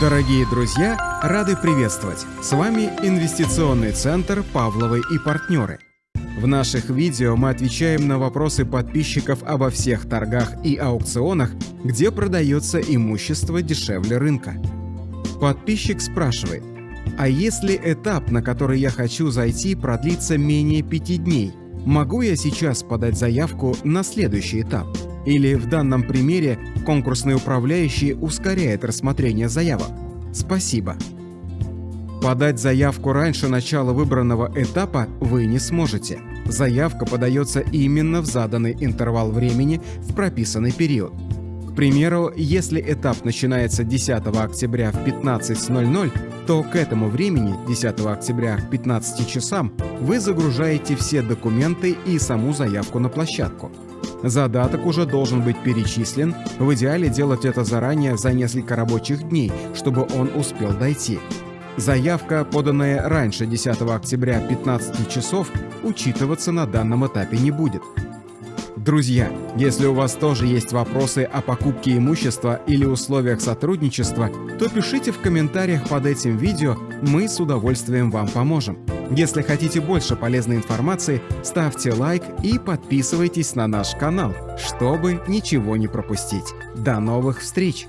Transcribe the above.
Дорогие друзья, рады приветствовать! С вами Инвестиционный центр «Павловы и партнеры». В наших видео мы отвечаем на вопросы подписчиков обо всех торгах и аукционах, где продается имущество дешевле рынка. Подписчик спрашивает, а если этап, на который я хочу зайти, продлится менее пяти дней, могу я сейчас подать заявку на следующий этап? Или в данном примере конкурсный управляющий ускоряет рассмотрение заявок? Спасибо. Подать заявку раньше начала выбранного этапа вы не сможете. Заявка подается именно в заданный интервал времени в прописанный период. К примеру, если этап начинается 10 октября в 15.00, то к этому времени, 10 октября к 15 часам, вы загружаете все документы и саму заявку на площадку. Задаток уже должен быть перечислен, в идеале делать это заранее за несколько рабочих дней, чтобы он успел дойти. Заявка, поданная раньше 10 октября 15 часов, учитываться на данном этапе не будет. Друзья, если у вас тоже есть вопросы о покупке имущества или условиях сотрудничества, то пишите в комментариях под этим видео, мы с удовольствием вам поможем. Если хотите больше полезной информации, ставьте лайк и подписывайтесь на наш канал, чтобы ничего не пропустить. До новых встреч!